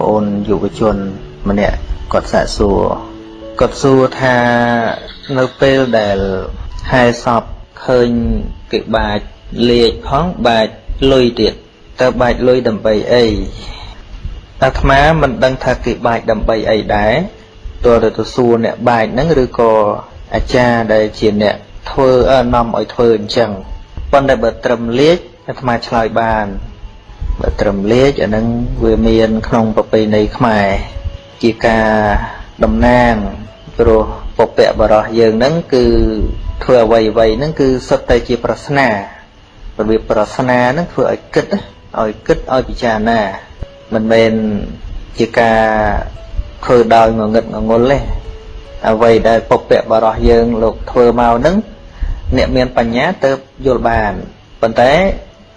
ប្អូនយុវជន ម្នាក់គាត់សាកសួរគាត់សួរថានៅពេលដែលហែសពឃើញគេបាចលេខផងបាចលុយទៀតតើបាចលុយដើម្បីអីអាត្មាមិនដឹងថាគេបាចដើម្បីអីដែរតើទៅសួរអ្នកបាចហ្នឹងឬក៏អាចារ្យដែលជាអ្នកធ្វើនាំឲ្យធ្វើអញ្ចឹងប៉ុន្តែបើត្រឹមលេខអាត្មាឆ្លើយបានបើ ត្រឹមលេខអានឹងវាមាន ក្នុងប្រពៃណីខ្មែរជាការតំណាងព្រោះពពកបរោះយើងហ្នឹងគឺធ្វើអ្វីអ្វីហ្នឹងគឺសុទ្ធតែជាប្រស្នារបៀបប្រស្នាហ្នឹងធ្វើឲ្យគិតឲ្យគិតឲ្យពិចារណាមិនមែនជាការធ្វើដោយងងឹតងងុលទេអ្វីដែលពពកបរោះយើងលោកធ្វើមកហ្នឹងអ្នកមានបញ្ញាទៅយល់បានប៉ុន្តែ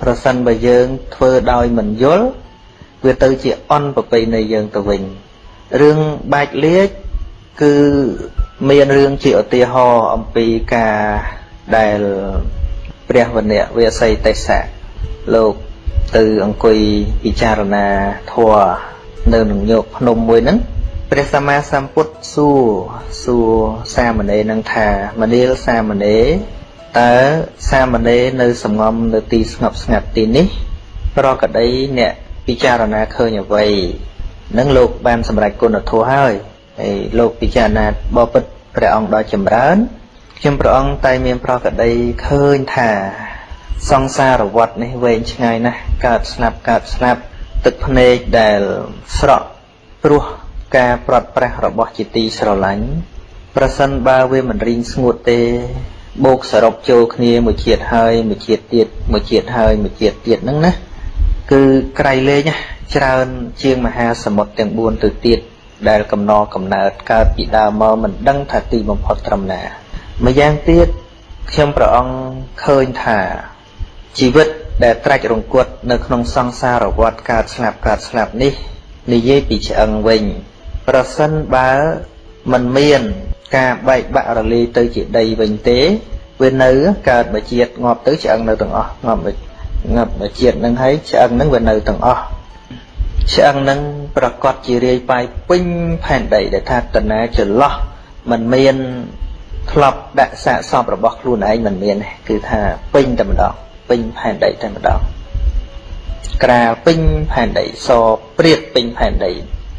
ប្រសិនបើយើងធ្វើដោយមិនយល់វាទៅជាអន់ប្រពៃណីយើងទៅវិញរឿងបាច់លាជគឺមានរឿងជាឧទាហរណ៍អំពីការដែលព្រះវណ្ណៈវាសីទេសៈលោកទៅអង្គុយពិចារណាធម៌នៅនឹងយកភ្នំមួយហ្នឹងព្រះសម្មាសម្ពុទ្ធសួរសួរសាមណេរនឹងថាមនាលសាមណេរ តើសាមណេរនៅសំងំនៅទីស្ងប់ស្ងាត់ទីនេះ ប្រកដីអ្នកពិចារណាឃើញអ្វីនឹងលោកបានសម្រេចគុណធម៌ហើយហើយលោកពិចារណាបបិទ្ធព្រះអង្គដ៏ចម្រើនខ្ញុំព្រះអង្គតែមានប្រកដីឃើញថា សង្សារវដ្តនេះវែងឆ្ងាយណាស់កើតស្លាប់កើតស្លាប់ទឹកភ្នែកដែលស្រក់ព្រោះការប្រត់ប្រះរបស់ជាទីស្រឡាញ់ប្រសិនបើវាមិនរីងស្ងួតទេ បូកសរុបចូលគ្នាមួយជាតិហើយមួយជាតិទៀតមួយជាតិហើយមួយជាតិទៀតហ្នឹងណាគឺក្រៃលែងច្រើន ជាងមហាសមុទ្រទាំង4ទៅទៀតដែលកំណកំណើតកើតពីដើមមកមិនដឹងថាទីបំផុតត្រឹមណាម្យ៉ាងទៀតខ្ញុំព្រះអង្គឃើញថាជីវិតដែលត្រាច់រង្គត់នៅក្នុងសង្សារវដ្តកើតស្លាប់កើតស្លាប់នេះនិយាយពីឆ្អឹងវិញ ប្រសិនបើមិនមាន ការបែកបាក់រលាយទៅជាដីវិញទេវានៅកើតមកជាតិងាប់ទៅឆ្អឹងនៅទាំងអស់ងាប់មកងាប់មកជាតិនឹងហើយឆ្អឹងនឹងវានៅទាំងអស់ឆ្អឹងនឹងប្រកាសជារាយប៉ាយពេញផែនដីដែលថាតណាចន្លោះมันមានធ្លាប់ដាក់សាកសពរបស់ខ្លួនឯងមិនមានទេគឺថាពេញតែម្ដងពេញផែនដីតែម្ដងក្រាលពេញផែនដីសព្រាតពេញផែនដី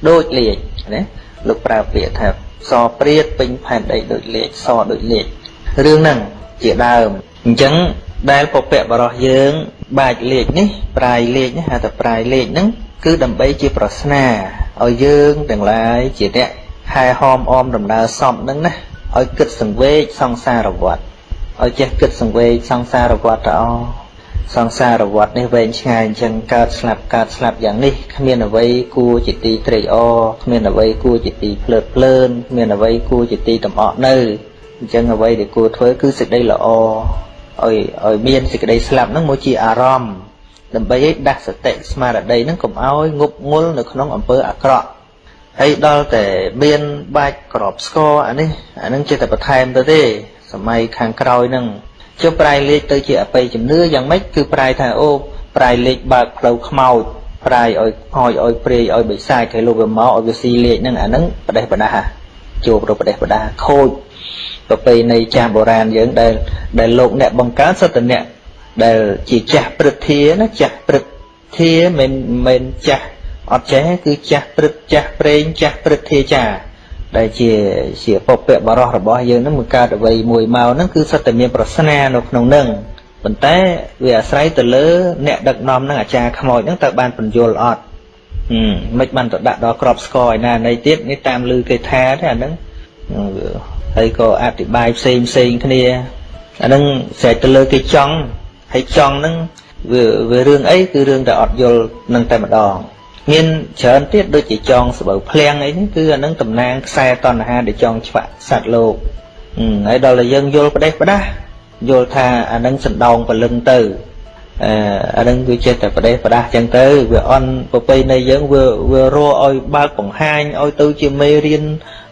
ដូចលាជណាលោកប្រើពាក្យថា សព្រាតពេញផែនដីដូចលេខសដូចលេខរឿងហ្នឹងជាដើមអញ្ចឹងដែលពពកបរោះយើងបាច់លេខនេះប្រាយលេខហៅថាប្រាយលេខហ្នឹងគឺដើម្បីជាប្រស្នាឲ្យយើងទាំងឡាយជាអ្នកហែហោមអមដំណើរសំហ្នឹងណាឲ្យគិតសង្វេគសង្សារវត្តឲ្យចេះគិតសង្វេគសង្សារវត្តទៅអស ង្សារវដ្តនេះវែងឆ្ងាយអញ្ចឹងកើតស្លាប់កើតស្លាប់យ៉ាងនេះគ្មានអ្វីគួរជាទីត្រេកអរគ្មានអ្វីគួរជាទីភ្លើតភ្លើនគ្មានអ្វីគួរជាទីតំអក់នៅអញ្ចឹងអ្វីដែលគួរធ្វើគឺសេចក្តីល្អឲ្យឲ្យមានសេចក្តីស្លាប់ហ្នឹងមកជាអារម្មណ៍ដើម្បីឲ្យដាស់សតិស្មារតីហ្នឹងកុំឲ្យងប់ងល់នៅក្នុងអំពើអាក្រក់ហើយដល់តែមានបាច់ក្របស្គរអានេះអានឹងជាតែបន្ថែមទៅទេសម័យខាងក្រោយហ្នឹង ចុះប្រែលេខទៅជាអបិយជំនឿយ៉ាងម៉េចគឺប្រែថាអូប្រែលេខបើកផ្លូវខ្មោចប្រែឲ្យហោចឲ្យព្រាយឲ្យបិសាចឲ្យលោកវាមកឲ្យវាស៊ីលេខហ្នឹងអាហ្នឹងប្រទេសបដាជួបរប្រទេសបដាខូចប្រពៃណីចាស់បុរាណយើងដែលដែលលោកអ្នកបង្កើតសត្វអ្នកដែលជាចាស់ព្រឹទ្ធាណាចាស់ព្រឹទ្ធាមិនមិនចាស់អត់ចេះគឺចាស់ព្រឹទ្ចាស់ប្រេងចាស់ព្រឹទ្ធាចាស់ ដែលជាជាពពកបរោះរបស់យើងនឹងមកកើតអ្វីមួយមកហ្នឹងគឺសុទ្ធតែមានប្រស្នានៅក្នុងហ្នឹងប៉ុន្តែវាអាស្រ័យទៅលើ អ្នកដឹកនាំនឹងអាចារ្យខ្មោចហ្នឹងតើបានបញ្យល់អត់ហឹមមិនបានទៅដាក់ដល់ក្របស្គរឯណានៃទៀតនេះតាមលឺគេថាទេអាហ្នឹងហើយក៏អធិប្បាយផ្សេងផ្សេងគ្នាអាហ្នឹងស្រេចទៅលើគេចង់ហើយចង់ហ្នឹងវាវារឿងអីគឺរឿងតែអត់យល់នឹងតែម្ដង មានច្រើនទៀតដូចជាចងស្បូវភ្លៀងអីនេះគឺអានឹងតំណាងខ្សែតណ្ហាដែលចងឆ្វាក់សត្វលោកហើយដល់តែយើងយល់ផ្ដេសផ្ដាស់យល់ថាអានឹងសណ្ដោងពលឹងទៅអឺអានឹងវាចេះតែផ្ដេសផ្ដាស់ចឹងទៅវាអន់ប្រពៃណីយើងវាវារកឲ្យបើកបង្ហាញឲ្យទៅជាមេរៀន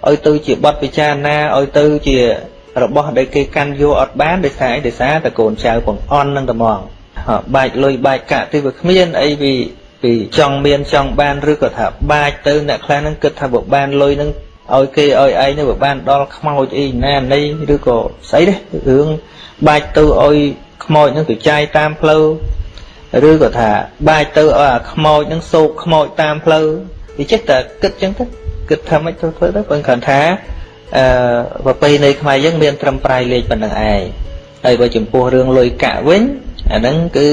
ឲ្យទៅជាបទពិចារណាឲ្យទៅជារបស់ដែលគេកាន់យកអត់បានដោយសារអីដោយសារតែកូនចៅបង្អន់នឹងតែហ្មងបាច់លុយបាច់កាក់ទេវាគ្មានអីវា ពីចង់មានចង់បានឬក៏ថាបាចទៅអ្នកខ្លះហ្នឹងគិតថាបើបានលុយហ្នឹងឲ្យគេឲ្យឯងទៅបើបានដល់ខ្មោចអីណានៃឬក៏ស្អីទេរឿងបាចទៅឲ្យខ្មោចហ្នឹងទៅចាយតាមផ្លូវឬក៏ថាបាចទៅឲ្យអាខ្មោចហ្នឹងសោកខ្មោចតាមផ្លូវវាចេះតែគិតចឹងទៅគិតថាម៉េចទៅធ្វើទៅបើគ្រាន់ថាអឺប្រពៃណីខ្មែរយើងមានត្រឹមប្រាយលេខប៉ុណ្្នឹងឯងហើយបើចំពោះរឿងលុយកាក់វិញអាហ្នឹងគឺ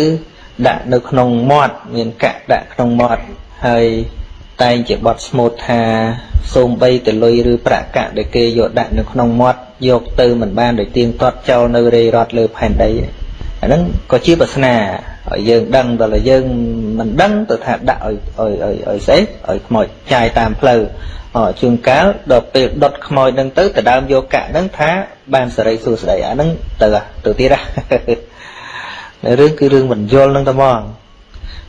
ដាក់នៅក្នុងមាត់មានកាក់ដាក់ក្នុងមាត់ហើយតែងជាបត់ស្មូតថាសូមបីទៅលុយឬប្រាក់កាក់ដែលគេយកដាក់នៅក្នុងមាត់យកទៅមិនបានដោយទៀងទាត់ចោលនៅរេរត់លើផែនដីអាហ្នឹងក៏ជាបាសនាឲ្យយើងដឹងដល់យើងមិនដឹងទៅថាដាក់ឲ្យឲ្យឲ្យឲ្យស្អីឲ្យខ្មោចចាយតាមផ្លូវអជួនកាលដល់ពេលដុតខ្មោចហ្នឹងទៅទៅដើមយកកាក់ហ្នឹងថាបានសេរីសួស្តីអាហ្នឹងទៅទៅទៀតណា រឿងគឺរឿងមិនយល់ហ្នឹងតែហ្មង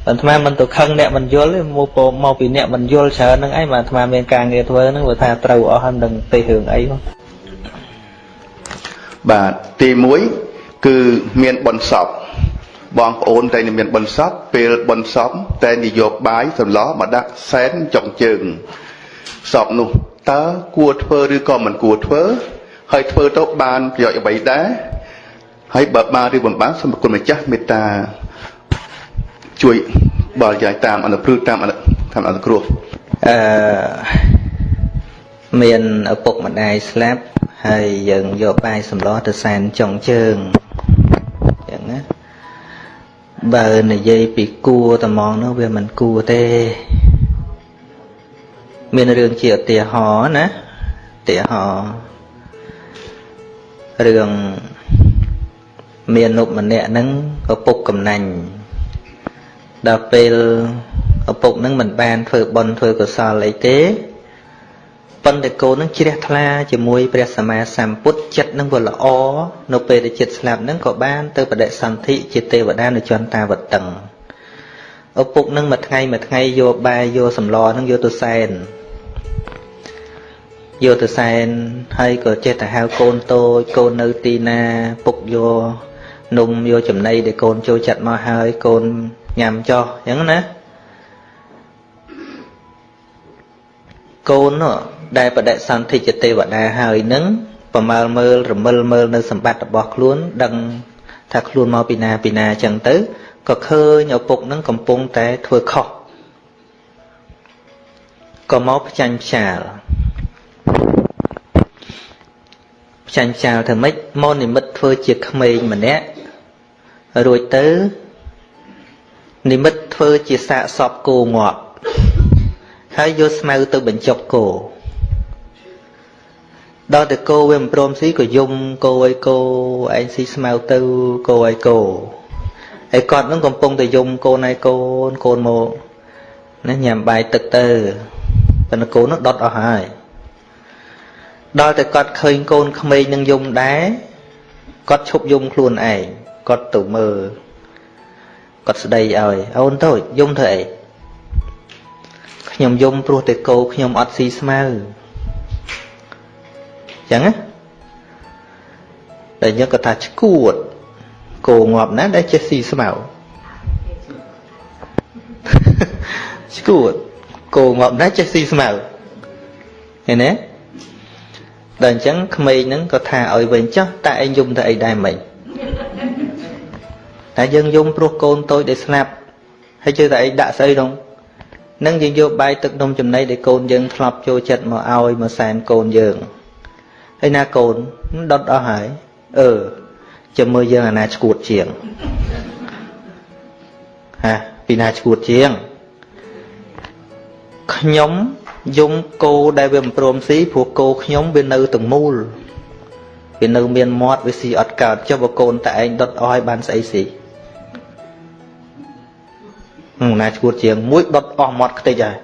អាត្មាមិនទៅខឹងអ្នកមិនយល់ទេមកមកពីអ្នកមិនយល់ច្រើនហ្នឹងឯងបាទអាត្មាមានការងារធ្វើហ្នឹងបើថាត្រូវអស់ហើយនឹងទេរឿងអីមកបាទទី1គឺមានបនសពបងប្អូនតែមានបនសពពេលបនសពតែនិយោបាយសម្លោះមកដាក់សែនចុងជើងសពនោះតើគួរធ្វើឬក៏មិនគួរធ្វើហើយធ្វើទៅបានប្រយោជន៍អ្វីដែរ ហើយបើបានឬមិនបានសូមគុណម្ចាស់មេត្តាជួយបរិយាយតាមអនុព្រឹត្តតាមតាមអនុគ្រោះអឺមានឪពុកម្ដាយស្លាប់ហើយយើងយកបាយសម្លទៅសែនចុងជើងអញ្ចឹងណាបើនិយាយពីគួរត្មងនោះវាមិនគួរទេ មានរឿងជាឧទាហរណ៍ណាឧទាហរណ៍រឿង មាននុម្នាក់ហ្នឹងឪពុកកំណាញ់ដល់ពេលឪពុកនឹងមិនបានធ្វើបុណ្យធ្វើកុសលអីទេប៉ុន្តែកូននឹងជ្រះថ្លាជាមួយព្រះសម្មាសម្ពុទ្ធចិត្តនឹងវាល្អនៅពេលដែលចិត្តស្លាប់នឹងក៏បានទៅបដិសន្ធិជាទេវតានៅចន្ទតាវតឹងឪពុកនឹងមួយថ្ងៃមួយថ្ងៃយកបាយយកសម្លនឹងយកទៅសែនយកទៅសែនហើយក៏ចេះតែហៅកូនតូចកូននៅទីណាពុកយក នំយកចំណីដែលកូនចូលចិត្តមកហើយកូនញ៉ាំចោះអញ្ចឹងណាកូននោះដែលបដិសន្ធិជាទេវតាហើយនឹងប្រមើលមើលរមិលមើលនៅសម្បត្តិរបស់ខ្លួន ដឹងថាខ្លួនមកពីណាពីណាអញ្ចឹងទៅក៏ឃើញឪពុកនឹងកំពុងតែធ្វើខុសក៏មកផ្ចាញ់ផ្ចាលផ្ចាញ់ផ្ចាលធ្វើម៉េចមកនិមិត្តធ្វើជាក្មេងម្នាក់ រួចទៅនិមិត្តធ្វើជាសាកសពគោងាប់ហើយយកស្មៅទៅបញ្ចុកគោដល់តែគោវាមិនព្រមស៊ីក៏យំគោឲ្យគោឯងស៊ីស្មៅទៅគោឲ្យគោហើយគាត់នឹងកំពុងតែយំកូនឲ្យកូនកូនមកណាញ៉ាំបាយទឹកទៅប៉ុន្តែកូននោះដុតអស់ហើយដល់តែគាត់ឃើញកូនក្មេងនឹងយំដែរគាត់ឈប់យំខ្លួនឯង គាត់ទៅមើលគាត់ស្ដីឲ្យអូនតូចយំធ្វើអីខ្ញុំយំព្រោះតែគោខ្ញុំអត់ស៊ីស្មៅចឹងណាតែយើងក៏ថាឈួតគោងាប់ណាដែលចេះស៊ីស្មៅឈួតគោងាប់ណាចេះស៊ីស្មៅឃើញទេដល់អញ្ចឹងក្មេងហ្នឹងក៏ថាឲ្យវិញចុះតើឯងយំទៅអីដែរមិញ តែយើងយំព្រោះកូនតូចដែលស្លាប់ហើយជឿតែឯងដាក់ស្អីនោះនឹងយើងយកបាយទឹកនំចំណីដែលកូនយើងធ្លាប់ចូលចិត្តមកឲ្យមកសែនកូនយើងហើយណាកូនដុតអស់ហើយអឺចាំមើលយើងអាណាឈួតជាងហាពីណាឈួតជាងខ្ញុំយំគោដែលវាមិនព្រមស៊ីព្រោះគោខ្ញុំវានៅទាំងមូលវានៅមានមាត់វាស៊ីអត់កើតចុះបើកូនតែឯងដុតអស់ឲ្យបានស្អីស៊ី ណាឈួតជាងមួយដុតអស់មាត់ខ្ទេចហើយ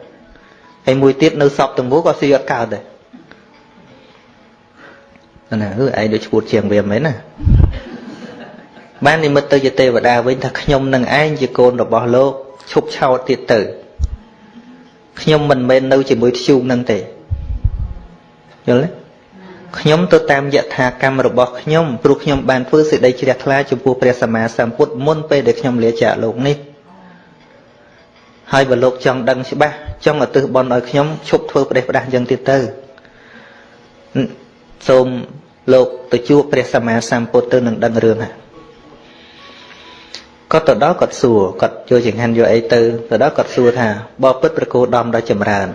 ហើយមួយទៀតនៅសពទាំងមូលក៏ស៊ីអត់កើតដែរណាអឺឯងដូចឈួតជាងវាមែនណាបាននិមិត្តទៅជាទេវតាវិញថាខ្ញុំនឹងឯងជាកូនរបស់លោកឈប់ឆោតទៀតទៅខ្ញុំមិនមែននៅជាមួយធ្យូងនឹងទេយល់ទេខ្ញុំទៅតាមយថាកម្មរបស់ខ្ញុំព្រោះខ្ញុំបានធ្វើសេចក្តីជ្រះថ្លាចំពោះព្រះសម្មាសម្ពុទ្ធមុនពេលដែលខ្ញុំលាចាកលោកនេះ ហើយបើលោកចង់ដឹងច្បាស់ចង់ឧទ្ទិសបុណ្យឲ្យខ្ញុំឈប់ធ្វើប្រទេសផ្ដាស់យ៉ាងទៀតទៅសូមលោកទៅជួបព្រះសម្មាសម្ពុទ្ធទៅនឹងដឹងរឿងហ្នឹងគាត់ទៅដល់គាត់សួរគាត់យកចង្ហាន់យកអីទៅទៅដល់គាត់សួរថាបើពិតប្រគោដំដល់ចម្រើន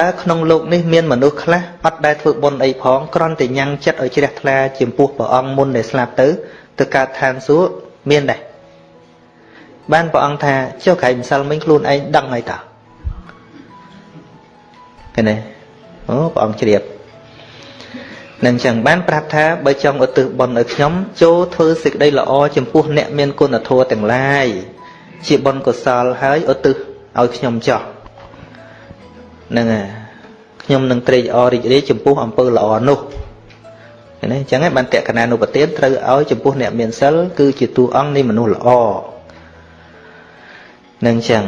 តើក្នុងលោកនេះមានមនុស្សខ្លះអត់ដែលធ្វើបុណ្យអីផងគ្រាន់តែញ៉ាំងចិត្តឲ្យជ្រះថ្លាចំពោះព្រះអង្គមុនដែលស្លាប់ទៅទៅកើតឋានសួគ៌មានដែរ បានព្រះអង្គថាចុះក្រៃម្សិលមិញខ្លួនឯងដឹងហើយតើឃើញទេអូព្រះអង្គជ្រាបនឹងចឹងបានប្រាប់ថាបើចង់ឧទ្ទិសបុណ្យឲ្យខ្ញុំចូលធ្វើសេចក្តីល្អចំពោះអ្នកមានគុណធម៌ទាំងឡាយជាបុណ្យកុសលហើយឧទ្ទិសឲ្យខ្ញុំចោះហ្នឹងហើយខ្ញុំនឹងត្រេកអររីករាយចំពោះអំពើល្អនោះឃើញទេអញ្ចឹងឯងបានតក្កណានុបទានត្រូវឲ្យចំពោះអ្នកមានសិលគឺជាតួអង្គនៃមនុស្សល្អ នឹងអញ្ចឹង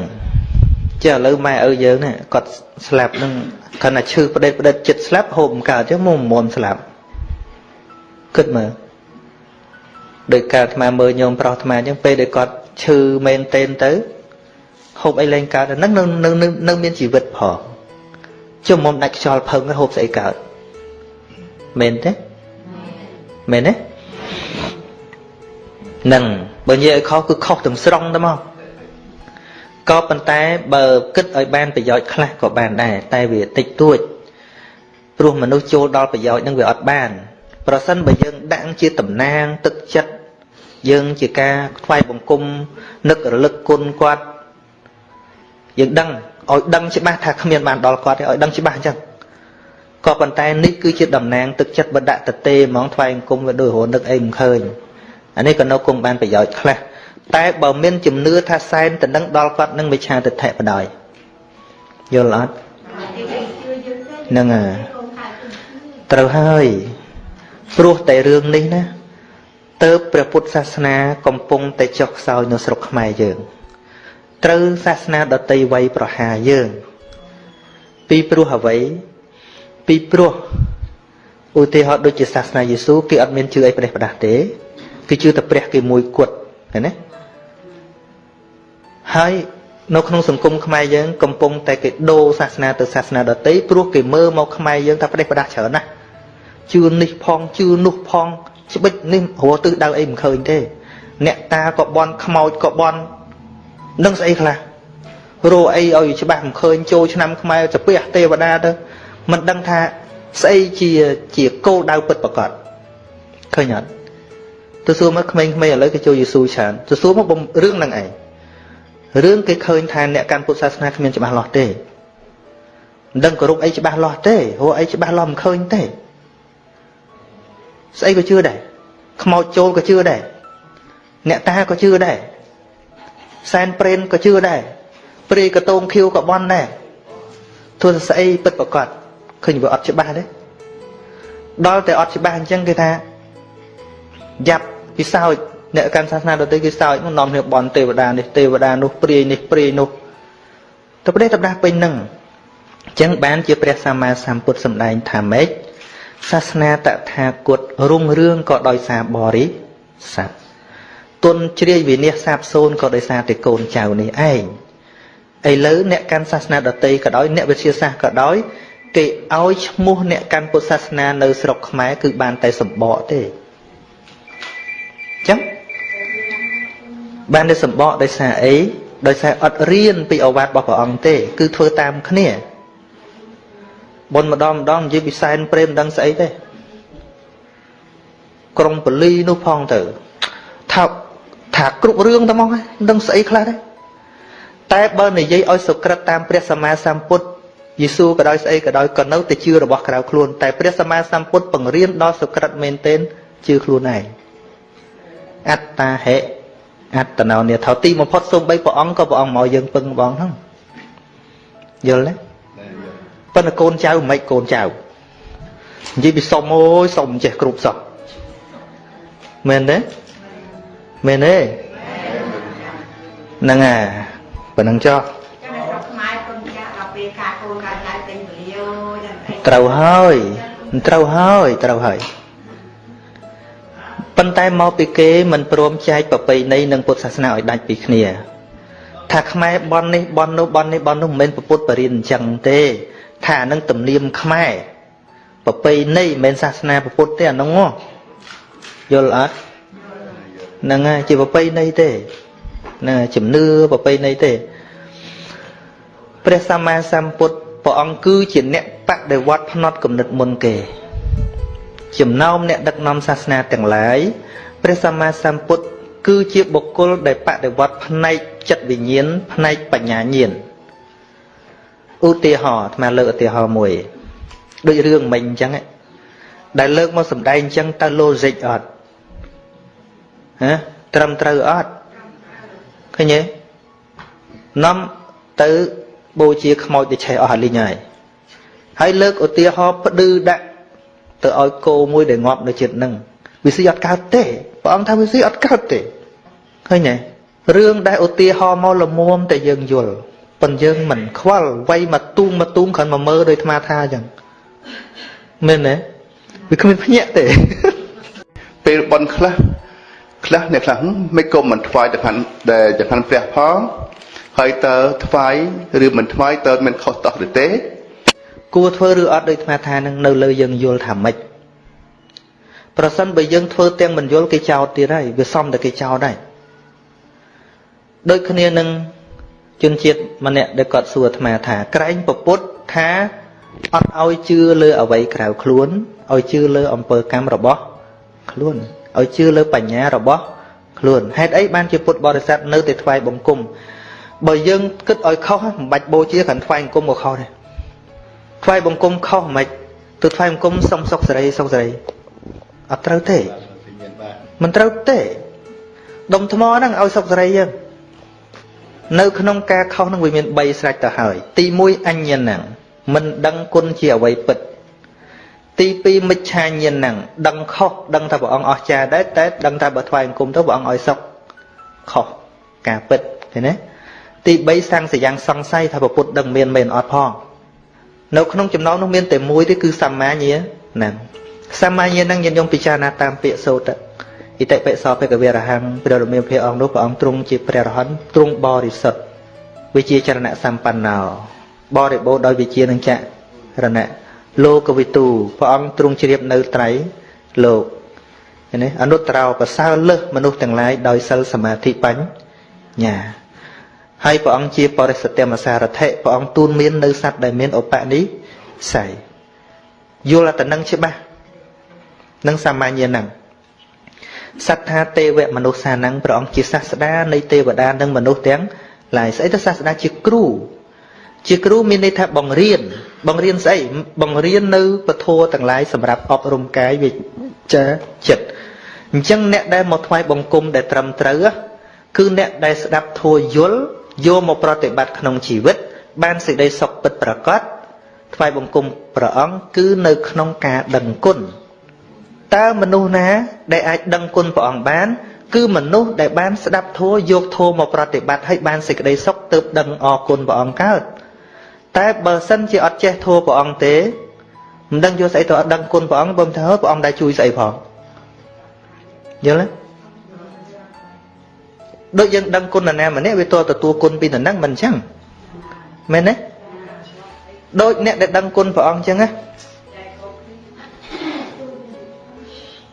ចាឥឡូវម៉ែឪយើងណាគាត់ស្លាប់នឹងគាត់ថាឈឺផ្ដេតផ្ដិតចិត្តស្លាប់ហូបមិនកើតទេមកមុំស្លាប់គិតមើលដោយការអាត្មាមើលញោមប្រុសអាត្មាអញ្ចឹងពេលដែលគាត់ឈឺមែនទែនទៅហូបអីលែងកើតហ្នឹងនៅនៅនៅមានជីវិតផងជុំមុំដាច់ខ្យល់ផឹងហូបស្អីកើតមែនទេមែនទេនឹងបើនិយាយឲ្យខុសគឺខុសទាំងស្រុងទៅមក ក៏ប៉ុន្តែបើគិតឲ្យបានប្រយោជន៍ខ្លះក៏បានដែរតែវាតិចតួចព្រោះមនុស្សចូលដល់ប្រយោជន៍នឹងវាអត់បាន ប្រសិនបើយើងដាក់ជាតំណាងទឹកចិត្តយើងជាការថ្វាយបង្គំនឹករលឹកគុណគាត់យើងដឹងឲ្យដឹងច្បាស់ថាគ្មានបានដល់គាត់ទេឲ្យដឹងច្បាស់អញ្ចឹងក៏ប៉ុន្តែនេះគឺជាតំណាងទឹកចិត្តបដតទេហ្មងថ្វាយអង្គមវាដូចរនឹកអីមិនឃើញអានេះក៏នៅគុំបានប្រយោជន៍ខ្លះ តែបើមានជំនឿថាសែនទៅនឹងដល់គាត់នឹងវិឆាទិដ្ឋិបដ ாய் យល់អត់ហ្នឹងហើយត្រូវហើយព្រោះតែរឿងនេះណាទៅព្រះពុទ្ធសាសនាកំពុងតែចុះខ្សោយនៅស្រុកខ្មែរយើង ត្រូវសាសនាដតីវ័យប្រហារយើង ពីព្រោះអ្វីពីព្រោះឧទាហរណ៍ដូចជាសាសនាយេស៊ូគេអត់មានជឿអីប្រេះប្រដាស់ទេគេជឿតែព្រះគេមួយគត់ឃើញទេ ហើយនៅក្នុងសង្គមខ្មែរយើងកំពុងតែគេដូរសាសនាទៅសាសនាដទៃព្រោះគេមើលមកខ្មែរយើងថាប្រទេសប្រដាស់ច្រើនណាស់ជឿនេះផងជឿនោះផងច្បិចនេះរស់ទិសដៅអីមិនឃើញទេ អ្នកតាក៏បន់ខ្មោចក៏បន់នឹងស្អីខ្លះរោអីឲ្យច្បាស់មិនឃើញចូលឆ្នាំខ្មែរចាពះទេវតាទៅមិនដឹងថាស្អីជាជាគោលដៅពិតប្រកបឃើញអត់ទៅសួរមកក្មេងៗឥឡូវគេចូលយេស៊ូច្រើនទៅសួរមករឿងហ្នឹងឯង រឿងគេឃើញថាអ្នកកាន់ពុទ្ធសាសនាគ្មានច្បាស់លាស់ទេមិនដឹងគោរពអីច្បាស់លាស់ទេហួអីច្បាស់លាស់មិនឃើញទេស្អីក៏ជឿដែរខ្មោចចូលក៏ជឿដែរអ្នកតាក៏ជឿដែរសែនព្រេនក៏ជឿដែរព្រាយកតងខៀវក៏បន់ដែរទោះស្អីពិតប្រកបឃើញវាអត់ច្បាស់ទេដល់តែអត់ច្បាស់អញ្ចឹងគេថាយ៉ាប់ពិសោចន៍ អ្នកកាន់សាសនាដទៃគេសើចមកនាំគ្នាបន់ទេវតានេះទេវតានោះព្រាយនេះព្រាយនោះទៅប្រទេសទៅដាស់ពេញនឹងអញ្ចឹងបានជាព្រះសម្មាសម្ពុទ្ធសម្ដែងថាម៉េចសាសនាតថាគតរុងរឿងក៏ដោយសារបរិស័ទទុនជ្រាយវិនិច្ឆ័យសាបសូនក៏ដោយសារតែកូនចៅនេះឯងឥឡូវអ្នកកាន់សាសនាដតីក៏ដោយអ្នកវិទ្យាសាស្ត្រក៏ដោយគេឲ្យឈ្មោះអ្នកកាន់ពុទ្ធសាសនានៅស្រុកខ្មែរគឺបានតែសម្បកទេ បានតែសម្បកដោយសារអីដោយសារអត់រៀនពីអវាទរបស់ព្រះអង្គទេ គឺធ្វើតាមគ្នាបុណ្យម្ដងម្ដងនិយាយពីសែនព្រេមដឹងស្អីទេក្រុងបលីនោះផងទៅថាថាគ្រប់រឿងតែមកដឹងស្អីខ្លះទេតែបើនិយាយឲ្យសុក្រិតតាមព្រះសម្មាសម្ពុទ្ធយេស៊ូក៏ដោយស្អីក៏ដោយក៏នៅតែជឿរបស់ក្រៅខ្លួនតែព្រះសម្មាសម្ពុទ្ធបង្រៀនដល់សុក្រិតមែនទែនជឿខ្លួនឯងអត្តាហេ អត្តណោនិថោទីបំផុតសូម្បីព្រះអង្គក៏ព្រះអង្គមកយើងពឹងបងហ្នឹងយល់ទេប៉ុន្តែកូនចៅមិនកូនចៅនិយាយពីសុំអូយសុំចេះគ្រប់សោះមែនទេមែនទេហ្នឹងហើយប៉ុណ្ណឹងចុះត្រូវហើយត្រូវហើយត្រូវហើយ ប៉ុន្តែមកពីគេមិនព្រមចែកប្រពៃណីនិងពុទ្ធសាសនាឲ្យដាច់ពីគ្នា ថាខ្មែរបននេះបននោះបននេះបននោះមិនមែនពុទ្ធបរិញ្ញអញ្ចឹងទេថានឹងទំនៀមខ្មែរប្រពៃណីមិនមែនសាសនាពុទ្ធទេអានោះយល់អត់ហ្នឹងហើយជាប្រពៃណីទេហ្នឹងជំនឿប្រពៃណីទេព្រះសម្មាសម្ពុទ្ធព្រះអង្គគឺជាអ្នកបដិវត្តផ្នត់គំនិតមុនគេ ចំណោមអ្នកដឹកនាំសាសនាទាំងឡាយព្រះសម្មាសម្ពុទ្ធគឺជាបុគ្គលដែលបដិវត្តផ្នែកចិត្តវិញ្ញាណផ្នែកបញ្ញាញាណឧទាហរណ៍អាត្មាលើកឧទាហរណ៍មួយដូចរឿងមិញអញ្ចឹងដែលលើកមកសម្ដែងអញ្ចឹងតើ logic អត់ហ៎ត្រឹមត្រូវអត់ឃើញទេនាំទៅបូជាខ្មោចទៅឆេះអស់លីងហើយហើយលើកឧទាហរណ៍ផ្ដឺដាក់ ទៅឲ្យគោមួយដែលងាប់នៅចិត្តនឹងវាស៊ីអត់កើតទេព្រះអង្គថាវាស៊ីអត់កើតទេឃើញទេរឿងដែលឧទាហរណ៍មកលមុំតែយើងយល់ប៉ុន្តែយើងមិនខ្វល់វៃមកទូងមកទូងគ្រាន់មកមើលដោយអាត្មាថាអញ្ចឹងមែនទេវាគ្មានភ្ញាក់ទេពេលបនខ្លះខ្លះអ្នកខ្លះមិនក៏មិនថ្វាយទៅខាងដែលទៅខាងព្រះផងហើយតើថ្វាយឬមិនថ្វាយតើមិនខុសតោះឬទេ គួរធ្វើឬអត់ដោយអាត្មាថានឹងនៅលើយើងយល់ថាម៉េចប្រសិនបើយើងធ្វើទាំងមិនយល់គេចោទទៀតហើយវាសំតែគេចោទដែរដូចគ្នានឹងជនជាតិម្នាក់ដែលគាត់សួរអាត្មាថាក្រែងពពុទ្ធថាអត់ឲ្យជឿលើអ្វីក្រៅខ្លួនឲ្យជឿលើអំពើកម្មរបស់ខ្លួនឲ្យជឿលើបញ្ញារបស់ខ្លួនហេតុអីបានជាពុទ្ធបរិស័ទនៅតែថ្វាយបង្គំបើយើងគិតឲ្យខុសមិនបាច់បូជាគ្រាន់ថ្វាយបង្គំក៏ខុសដែរ ថ្វាយបង្គំខុសមិនទៅថ្វាយបង្គំសុំសុខសេរីសុខសេរីអត់ត្រូវទេមិនត្រូវទេដុំថ្មហ្នឹងឲ្យសុខសេរីយើងនៅក្នុងការខុសនឹងវាមាន3ស្រេចទៅហើយ ទី1អញ្ញនឹងមិនដឹងគុណជាអ្វីពិត ទី2មិច្ឆាញាណនឹងដឹងខុសដឹងថាព្រះអង្គអស្ចារ្យដែរតែដឹងថាបើថ្វាយអង្គមទៅព្រះអង្គឲ្យសុខខុសការពិតឃើញទេទី3សាំងសយ៉ាងសង្ស័យថាព្រះពុទ្ធដឹងមានមែនអត់ផង នៅក្នុងចំណោមនោះមានតែមួយទេគឺសម្មាញាណសម្មាញាណនឹងញាតិញោមពិចារណាតាមពាក្យសូត្រឥតិបិសោភគវរហੰព្រះរមៀលព្រះអង្គនោះព្រះអង្គទ្រង់ជាព្រះរហន្តទ្រង់បរិសុទ្ធវិជាចរណៈសម្បណ្ណោបរិបូរដោយវិជានឹងចរណៈលោកវិទូព្រះអង្គទ្រង់ជ្រាបនៅត្រៃលោកឃើញទេអនុត្តរោប្រសើរលើសមនុស្សទាំងឡាយដោយសិលសមាធិបញ្ញា ហើយព្រះអង្គជាបរិសុទ្ធមសារថិព្រះអង្គទូនមាននៅសត្វដែលមានឧបនិស្ស័យយល់តែនឹងច្បាស់នឹងសាមញ្ញហ្នឹងសត្វថាទេវមនុស្សសានឹងព្រះអង្គជាសាស្តានៃទេវតានិងមនុស្សទាំងឡាយស្អីទៅសាស្តាជាគ្រូជាគ្រូមានន័យថាបង្រៀន បង្រៀនស្អីបង្រៀននៅពធទាំងឡាយសម្រាប់អប់រំកាយវិជ្ជាចិត្តអញ្ចឹងអ្នកដែលមកថ្វាយបង្គំដែលត្រឹមត្រូវគឺអ្នកដែលស្ដាប់ធัวយល់ យកមកប្រតិបត្តិក្នុងជីវិត បានសេចក្តីសុខពិតប្រាកដថ្វាយបង្គំព្រះអង្គគឺនៅក្នុងការដឹងគុណតើមនុស្សណា ដែលអាចដឹងគុណព្រះអង្គបាន គឺមនុស្សដែលបានស្ដាប់ធម៌យកធម៌មកប្រតិបត្តិហើយបានសេចក្តីសុខទើបដឹងអរគុណព្រះអង្គកើតតែបើសិនជាអត់ចេះធម៌ព្រះអង្គទេមិនដឹងយកស្អីទៅអត់ដឹងគុណព្រះអង្គបើមិនថាព្រះអង្គដែលជួយស្អីផងយល់ទេ ដូចយើងដឹងគុណណាម្នាក់វាតទទួលគុណពីតំណឹងមិនអញ្ចឹងមែនទេដូចអ្នកដែលដឹងគុណព្រះអង្គអញ្ចឹងណា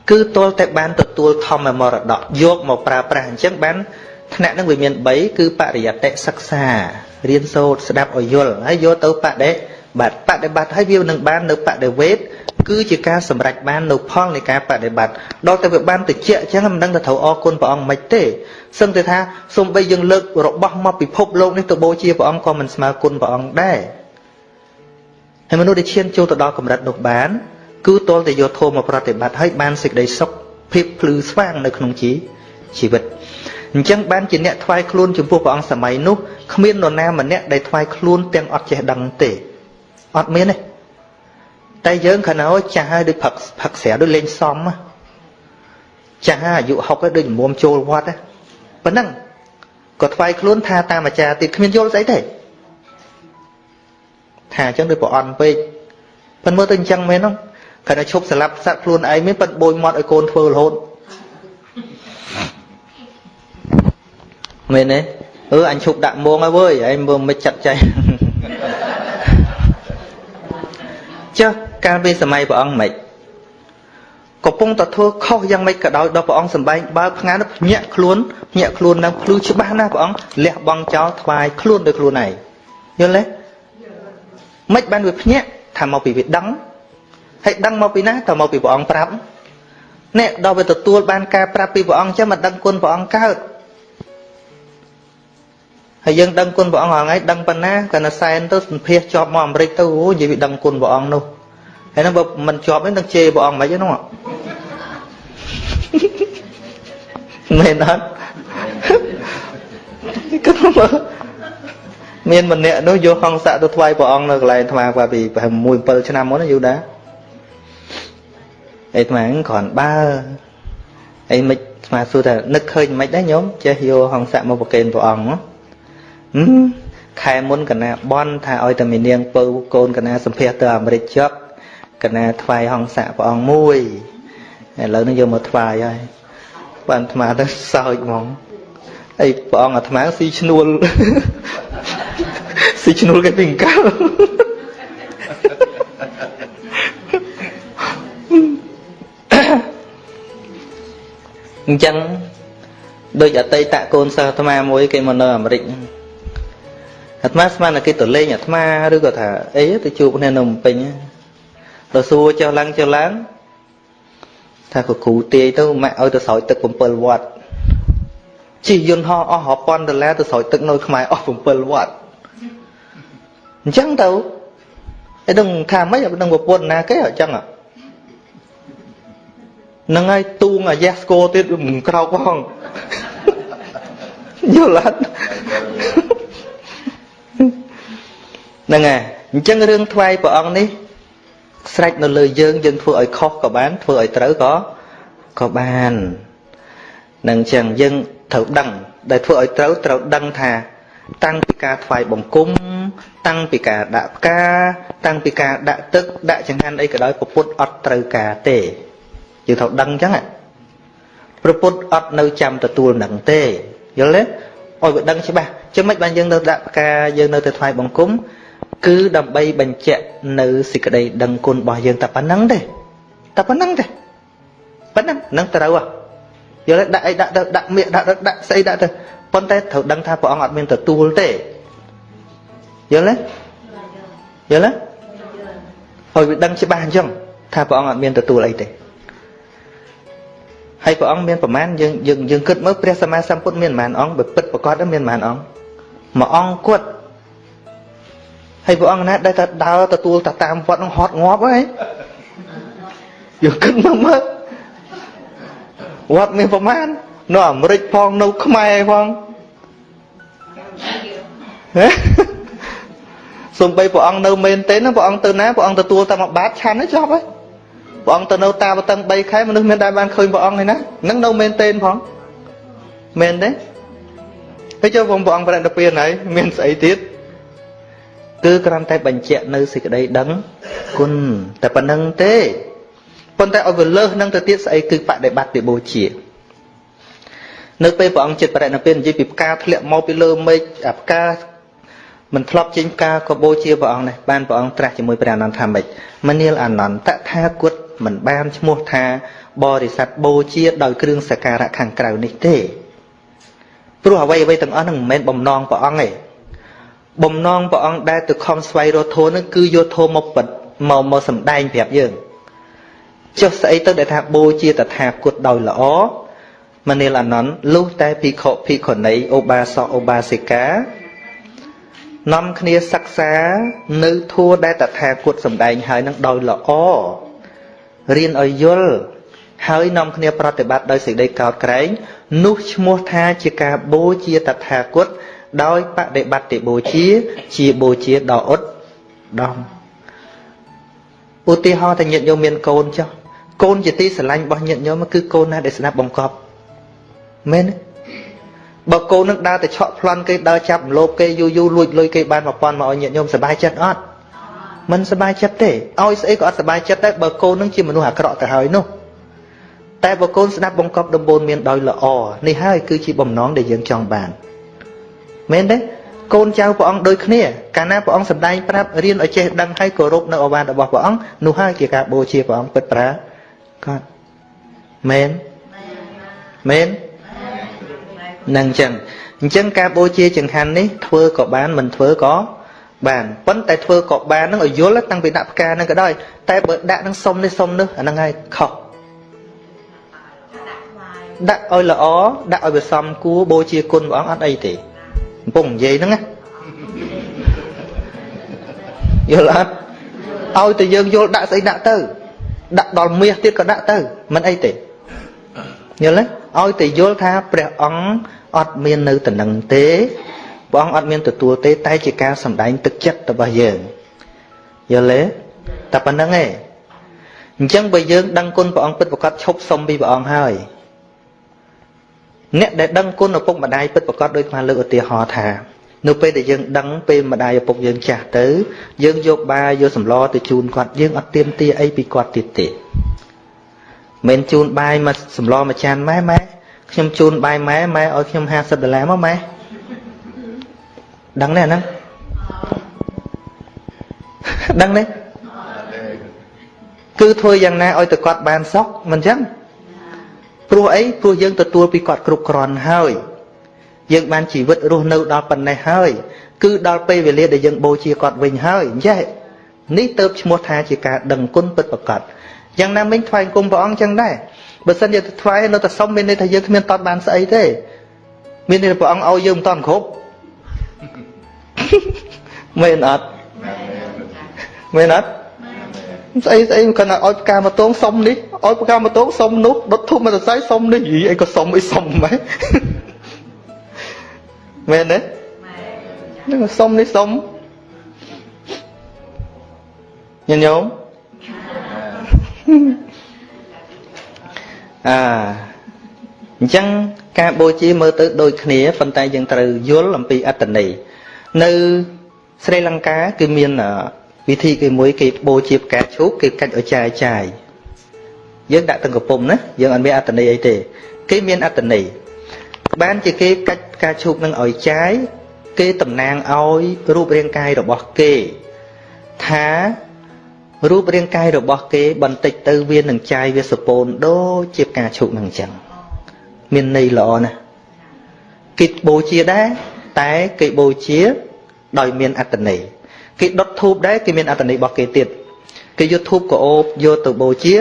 គឺទាល់តែបានទទួលធម្មមរតកយកមកប្រើប្រាស់អញ្ចឹងបានថ្នាក់នឹងវាមាន3គឺបរិយតិសិក្សារៀនសូត្រស្ដាប់ឲ្យយល់ហើយយកទៅបដិ បត្តិបដិបត្តិហើយវានឹងបាននៅបដិវេទគឺជាការសម្រេចបាននៅផលនៃការបដិបត្តិដល់តែវាបានតិចអញ្ចឹងមិនដឹងទៅត្រូវអរគុណព្រះអង្គមិនទេសឹងតែថាសូម្បីយើងលើករបស់មកពិភពលោកនេះទៅបូជាព្រះអង្គក៏មិនស្មើគុណព្រះអង្គដែរហើយមនុស្សដែលឈានចូលទៅដល់កម្រិតនោះបាន គឺតលតែយកធម៌មកប្រតិបត្តិហើយបានសេចក្តីសុខភាពភ្លឺស្វាងនៅក្នុងជីវិតអញ្ចឹងបានជាអ្នកថ្វាយខ្លួនចំពោះព្រះអង្គសម័យនោះគ្មាននរណាម្នាក់ដែលថ្វាយខ្លួនទាំងអត់ចេះដឹងទេ អត់មានទេតែយើងខណោចាស់ហើយដូចផឹកផឹកស្រាដូចលេងសំចាស់អាយុ60ហើយដូចមុំចូលវត្តប៉ុណ្ណឹងក៏ថ្វាយខ្លួនថាតាមអាចារ្យទៀតគ្មានយល់ស្អីទេថាអញ្ចឹងដូចប្រអន់ពេកប៉ុន្តែមើលទៅអញ្ចឹងមែនហ្នឹងគាត់តែឈប់ស្លាប់សត្វខ្លួនឯងមានប៉ុន្តែបូចមាត់ឲ្យកូនធ្វើរហូតមែនទេអឺអញឈប់ដាក់មងហើយវើយឯងមើលមិនចាត់ចែង ចុះកាលពីសម័យព្រះអង្គមិនកំពុងតែធ្វើខុសយ៉ាងម៉េចក៏ដោយដល់ព្រះអង្គសម្បែងបើថ្ងៃនោះភ្ញាក់ខ្លួនភ្ញាក់ខ្លួននឹងភ្លឺច្បាស់ណាស់ព្រះអង្គលះបង់ចោលថ្វាយខ្លួនដោយខ្លួនឯងយល់ទេមិនបានវាភ្ញាក់ថាមកពីវាដឹងហើយដឹងមកពីណាតើមកពីព្រះអង្គប្រាប់នេះដល់វាទទួលបានការប្រាប់ពីព្រះអង្គចឹងមិនដឹងគុណព្រះអង្គកើត ហើយយើងដឹងគុណព្រះអង្គហងៃដឹងប៉ុណ្ណាក៏នៅសែនទៅសម្ភាសជាប់មកអាមេរិកទៅអូនិយាយវាដឹងគុណព្រះអង្គនោះហើយហ្នឹងបើមិនជាប់ទេនឹងជេរព្រះអង្គមិនហ្នឹងមែនអត់ក៏មើលមានម្នាក់នោះយកហង្ស័កទៅថ្វាយព្រះអង្គនៅកន្លែងអាត្មាគាត់ពីប្រហែល1 7ឆ្នាំមុនយូរដែរអីអាត្មាគ្រាន់បើអីមិនអាត្មាសួរថានឹកឃើញមិនដែរញោមចេះយកហង្ស័កមកប្រគេនព្រះអង្គហ៎ ខែមុនកណាបនថាឲ្យតែមីនាងពៅកូនកណាសម្ភាសទៅអាមេរិកចប់កណាថ្វាយហង្ស័កព្រះអង្គមួយឥឡូវនេះយកមកថ្វាយហើយបានអាត្មាទៅសើចហ្មងអីព្រះអង្គអាត្មាស៊ីឈ្នួលស៊ីឈ្នួលគេពីកាលអញ្ចឹងដូចអតីតកូនសិស្សអាត្មាមួយគេមកនៅអាមេរិក អាត្មាស្មានតែគេទៅលេងអាត្មាឬក៏ថាអីទៅជួបគ្នានៅភ្នំពេញទៅសួរចុះឡើងចុះឡើងថាក៏គ្រូទាយទៅម៉ាក់ឲ្យទៅស្រោចទឹក7វត្តជិះយន្តហោះអស់រាប់ពាន់ដុល្លារទៅស្រោចទឹកនៅខ្មែរអស់7វត្តអញ្ចឹងទៅឯដឹងថាម៉េចដឹងប្រពន្ធណាគេអញ្ចឹងហ្នឹងហើយទូងអាយ៉ាស្គរទៀតមិនក្រោកផងយល់អត់ ហ្នឹងហើយអញ្ចឹងរឿងថ្វាយព្រះអង្គនេះស្រេចនៅលើយើងយើងធ្វើឲ្យខុសក៏បានធ្វើឲ្យត្រូវក៏ក៏បាននឹងអញ្ចឹងយើងត្រូវដឹងដែលធ្វើឲ្យត្រូវត្រូវដឹងថា តាំងពីការថ្វាយបង្គំតាំងពីការដាក់ផ្កាតាំងពីការដាក់ទឹកដាក់ចង្ហាន់អីក៏ដោយពុទ្ធអត់ត្រូវការទេយើងត្រូវដឹងអញ្ចឹងព្រះពុទ្ធអត់នៅចាំទទួលនឹងទេយល់ទេឲ្យវាដឹងច្បាស់ចឹងមិនបានយើងនៅដាក់ផ្កាយើងនៅទៅថ្វាយបង្គំ គឺដើម្បីបញ្ជាក់នៅសេចក្តីដឹងគុណរបស់យើងតែប៉ុណ្្នឹងទេតែប៉ុណ្្នឹងទេប៉ុណ្្នឹងនឹងត្រូវហ៎យល់ទេដាក់អីដាក់ទៅដាក់មៀកដាក់ដាក់ស្អីដាក់ទៅប៉ុន្តែត្រូវដឹងថាព្រះអង្គអត់មានទទួលទេយល់ទេយល់ទេហើយវាដឹងច្បាស់អញ្ចឹងថាព្រះអង្គអត់មានទទួលអីទេហើយព្រះអង្គមានប្រមាណយើងយើងយើងគិតមើលព្រះសម្មាសម្ពុទ្ធមានប្រមាណអង្គបើពិតប្រកបមានប្រមាណអង្គមួយអង្គគាត់ ហើយព្រះអង្គណាដែលតែដើរទទួលតាតាមវត្តនឹងហត់ងាប់ហើយយើងគិតមើលមើលវត្តមានប្រមាណនៅអាមេរិកផងនៅខ្មែរផងសំបីព្រះអង្គនៅមែនទេណាព្រះអង្គទៅណាព្រះអង្គទទួលតែមួយបាតឆាន់ហើយចប់ហើយព្រះអង្គទៅនៅតាបតឹង3ខែមនុស្សមានដែលបានឃើញព្រះអង្គហើយណានឹងនៅមែនទេផងមែនទេហើយចុះព្រះអង្គប្រតិពានហើយមានស្អីទៀត គឺគ្រាន់តែបញ្ជាក់នៅសេចក្តីដឹងគុណតែប៉ុណ្្នឹងទេប៉ុន្តែឲ្យវាលើសនឹងទៅទៀតស្អីគឺបដិបត្តិពីបូជានៅពេលព្រះអង្គចិត្តបរិណិព្វាននិយាយពីផ្កាធ្លាក់មកពីលើមេឃអាផ្កាមិនធ្លាប់ចេញផ្កាក៏បូជាព្រះអង្គនេះបានព្រះអង្គត្រាស់ជាមួយព្រះអនន្តថាម៉េចមនាលអនន្តតថាគតមិនបានឈ្មោះថាបរិស័ទបូជាដោយគ្រឿងសក្ការៈខាងក្រៅនេះទេព្រោះអ្វីអ្វីទាំងអស់ហ្នឹងមិនមែនបំណងព្រះអង្គទេ បំណងព្រះអង្គដែលទៅខំស្វែងរកធម៌ហ្នឹងគឺយកធម៌មកបិទមកមកសម្ដែងប្រាប់យើងចុះស្អីទៅដែលថាបូជាតថាគតដោយល្អមនាលអនន្តលុះតែភិក្ខុភិក្ខុនីឧបាសកឧបាសិកានាំគ្នាសិក្សានៅធัวដែលតថាគតសម្ដែងហើយនឹងដោយល្អរៀនឲ្យយល់ហើយនាំគ្នាប្រតិបត្តិដោយសេចក្តីកោតក្រែងនោះឈ្មោះថាជាការបូជាតថាគត ដោយបដិបត្តិបូជា ជាបូជាដ៏ឧត្តមឧទាហរណ៍តែញាតិញោមមានកូនចុះកូនជាទីស្រឡាញ់របស់ញាតិញោមគឺកូនណាដែលស្ដាប់បង្កប់មែនទេបើកូននឹងដើរទៅឆក់ប្លន់គេដើរចាប់លោបគេយូរយូរលួចលុយគេបាន1000មកឲ្យញាតិញោមសប្បាយចិត្តអត់មិនសប្បាយចិត្តទេឲ្យស្អីក៏អត់សប្បាយចិត្តដែរបើកូននឹងជាមនុស្សអាក្រក់ទៅហើយនោះតែបើកូនស្ដាប់បង្កប់ដំបូនមានដោយល្អនេះហើយគឺជាបំណងដែលយើងចង់បាន មែនទេកូនចៅព្រះអង្គដូចគ្នាកាលណាព្រះអង្គសម្ដែងប្រាប់រៀនឲ្យចេះដឹងហើយគោរពនៅអវាទរបស់ព្រះអង្គនោះហើយជាការបូជាព្រះអង្គពិតប្រាកដមែនមែននឹងអញ្ចឹងអញ្ចឹងការបូជាចង្ហាន់នេះធ្វើក៏បានមិនធ្វើក៏បានប៉ុន្តែធ្វើក៏បាននឹងឲ្យយល់តាំងពីដាក់ផ្កានឹងក៏ដោយតែបើដាក់នឹងសុំនេះសុំនេះអាហ្នឹងហើយខុសដាក់ឲ្យល្អដាក់ឲ្យវាសមគួរបូជាគុណព្រះអង្គអត់អីទេ កំពុងនិយាយហ្នឹងណាយល់អត់ឲ្យតែយើងយល់ដាក់ស្អីដាក់ទៅ ដាក់ដល់មាសទៀតក៏ដាក់ទៅមិនអីទេយល់ទេឲ្យតែយល់ថាព្រះអង្គអត់មាននៅតំណឹងទេព្រះអង្គអត់មានទទួលទេ តែជាការសម្ដែងទឹកចិត្តរបស់យើងយល់ទេតែប៉ុណ្្នឹងឯងអញ្ចឹងបើយើងដឹងគុណព្រះអង្គពិតប្រកបឈប់សុំពីព្រះអង្គហើយ អ្នកដែលដឹងគុណឪពុកម្ដាយពិតប្រកបដោយបានលើកឧទាហរណ៍ថានៅពេលដែលយើងដឹងពេលម្ដាយឪពុកយើងចាស់ទៅ យើងយកបាយយកសម្លទៅជូនគាត់យើងអត់ទៀមទាអីពីគាត់ទៀតទេមិនជូនបាយមកសម្លមួយចានម៉ែម៉ែខ្ញុំជូនបាយម៉ែម៉ែឲ្យខ្ញុំ50ដុល្លារមកម៉ែដឹងទេអាហ្នឹងដឹងទេគឺធ្វើយ៉ាងណាឲ្យតែគាត់បានសុខមិនចឹង ព្រោះអីព្រោះយើងទទួលពីគាត់គ្រប់គ្រាន់ហើយ យើងបានជីវិតរស់នៅដល់ប៉ុណ្ណេះហើយ គឺដល់ពេលវេលាដែលយើងបូជាគាត់វិញហើយអញ្ចឹងនេះទៅឈ្មោះថាជាការដឹងគុណពិតប្រាកដយ៉ាងណាមិញថ្វាយគុំព្រះអង្គចឹងដែរបើសិនជាថ្វាយនៅតែសុំមានន័យថាយើងគ្មានតតបានស្អីទេ មានន័យថាព្រះអង្គឲ្យយើងមិនតន់គ្រប់មែនអត់មែនអត់ ស្អីស្អីគាត់ឲ្យផ្កាមកតងសុំនេះឲ្យផ្កាមកតងសុំនោះដុតធូបមកសរសៃសុំនេះយីអីក៏សុំអីសុំម៉េចមែនទេនឹងសុំនេះសុំញញោមអាអញ្ចឹងការបូជាមើលទៅដូចគ្នាប៉ុន្តែយើងត្រូវយល់អំពីអត្តន័យនៅស្រីលង្កាគឺមាន វិធីគេមួយគេបូជាផ្កាឈូកគេកាច់ឲ្យចាយចាយយើងដាក់ទាំងកំពុំណាយើងអត់មានអត្តន័យអីទេ គេមានអត្តន័យបានជាគេកាច់ផ្កាឈូកនឹងឲ្យចាយគេតំណាងឲ្យរូបរាងកាយរបស់គេ ថារូបរាងកាយរបស់គេបន្តិចទៅវានឹងចាយវាសពូនដូចជាផ្កាឈូកនឹងអញ្ចឹងមានន័យល្អណាស់គេបូជាដែរតែគេបូជា ដោយមានអត្តន័យ គេដុតធូបដែរគេមានអត្តន័យរបស់គេទៀតគេយកធូបកោបយកទៅបូជា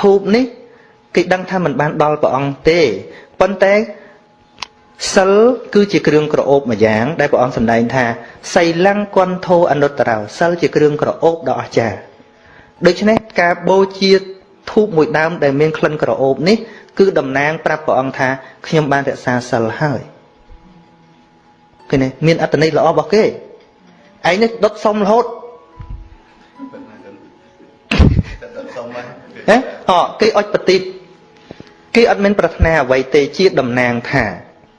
ធូបនេះគេដឹងថាมันបានដល់ព្រះអង្គទេប៉ុន្តែសិលគឺជាគ្រឿងក្រអូបមួយយ៉ាងដែលព្រះអង្គសម្ដែងថាសីលੰគន្ធោអនុត្តរោសិលជាគ្រឿងក្រអូបដ៏អស្ចារ្យដូច្នេះការបូជាធូបមួយដើមដែលមានក្លិនក្រអូបនេះគឺតំណាងប្រាប់ព្រះអង្គថាខ្ញុំបានរក្សាសិលហើយឃើញទេមានអត្តន័យល្អរបស់គេ ឯងនេះដុតសុំរហូតហ៎អគេអុចបតិតគេអត់មានប្រាថ្នាអ្វីទេជាតំណាងថា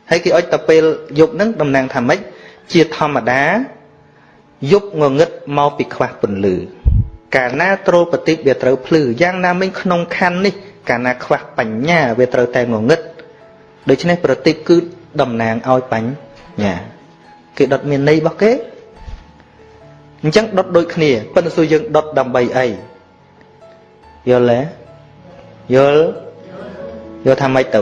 ហើយគេអុចទៅពេលយប់ហ្នឹងតំណាងថាម៉េចជាធម្មតាយប់ងងឹតមកពីខ្វះពន្លឺកាលណាត្រូលបតិវាត្រូវភ្លឺយ៉ាងណាមិញក្នុងខណ្ឌនេះកាលណាខ្វះបញ្ញាវាត្រូវតែងងឹតដូច្នេះប្រតិបគឺតំណាងឲ្យបញ្ញាគេដុតមានន័យរបស់គេ អញ្ចឹងដុតដូចគ្នាប៉ុន្តែសួរយើងដុតដើម្បីអីយល់ទេយល់យល់ថាម៉េចទៅ